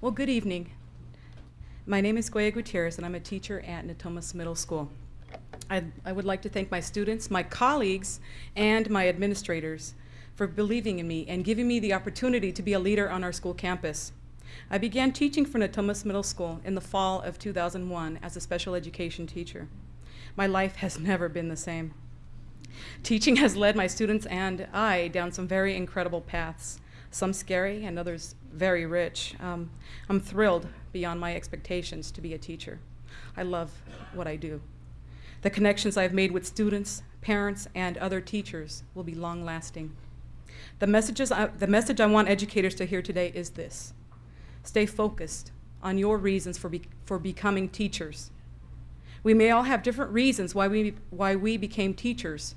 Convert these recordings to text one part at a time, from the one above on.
Well, good evening. My name is Goya Gutierrez, and I'm a teacher at Natomas Middle School. I, I would like to thank my students, my colleagues, and my administrators for believing in me and giving me the opportunity to be a leader on our school campus. I began teaching for Natomas Middle School in the fall of 2001 as a special education teacher. My life has never been the same. Teaching has led my students and I down some very incredible paths, some scary and others very rich. Um, I'm thrilled beyond my expectations to be a teacher. I love what I do. The connections I've made with students, parents, and other teachers will be long-lasting. The, messages I, the message I want educators to hear today is this. Stay focused on your reasons for, be, for becoming teachers. We may all have different reasons why we, why we became teachers,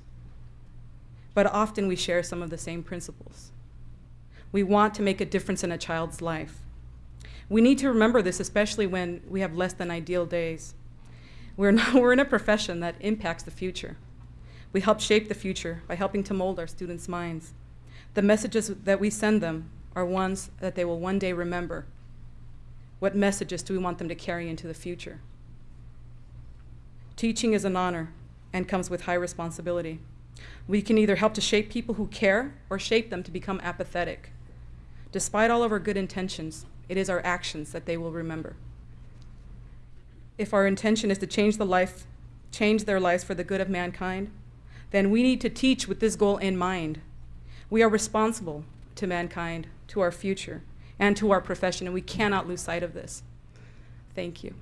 but often we share some of the same principles. We want to make a difference in a child's life. We need to remember this, especially when we have less than ideal days. We're, not, we're in a profession that impacts the future. We help shape the future by helping to mold our students' minds. The messages that we send them are ones that they will one day remember. What messages do we want them to carry into the future? Teaching is an honor and comes with high responsibility. We can either help to shape people who care or shape them to become apathetic. Despite all of our good intentions, it is our actions that they will remember. If our intention is to change the life, change their lives for the good of mankind, then we need to teach with this goal in mind. We are responsible to mankind, to our future, and to our profession, and we cannot lose sight of this. Thank you.